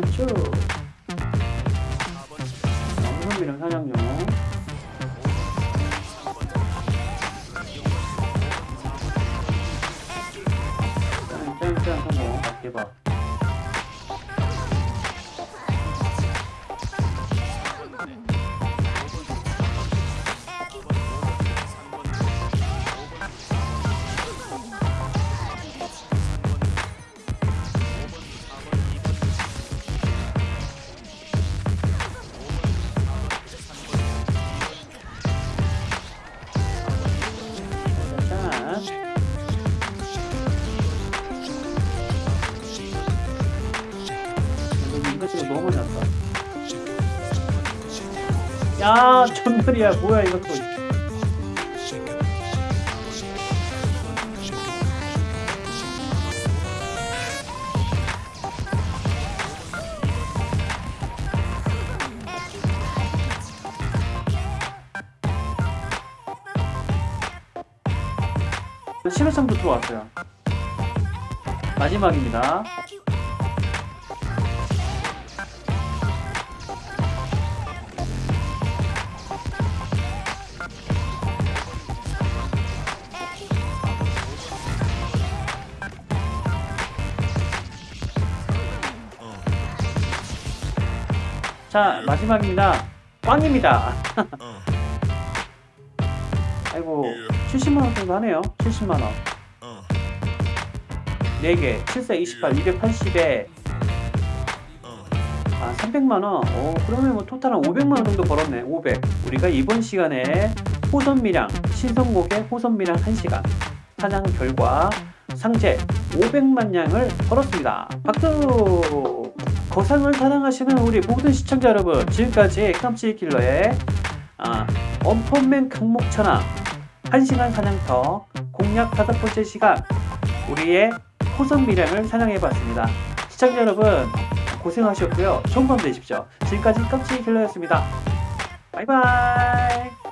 그렇죠. 쭉 나무선비랑 사냥용. 짠짠 성공 밖에 봐. 야 전멸이야. 뭐야 이것도 신호성도 들어왔어요. 마지막입니다 자 마지막입니다. 꽝입니다. 아이고 70만원 정도 하네요. 70만원. 4개. 7세 28 280에. 아 300만원. 오 그러면 뭐 토탈 한 500만원 정도 벌었네. 500 우리가 이번 시간에 호선미량 신성곡의 호선미량 1시간. 사냥 결과 상체 500만 냥을 벌었습니다. 박수 거상을 사랑하시는 우리 모든 시청자 여러분 지금까지 깜찍 킬러의 아, 언펀맨 강목천왕 1시간 사냥터 공략 다섯 번째 시간 우리의 호선 미량을 사냥해봤습니다. 시청자 여러분 고생하셨고요. 좋은 밤 되십시오. 지금까지 깜찍킬러였습니다. 바이바이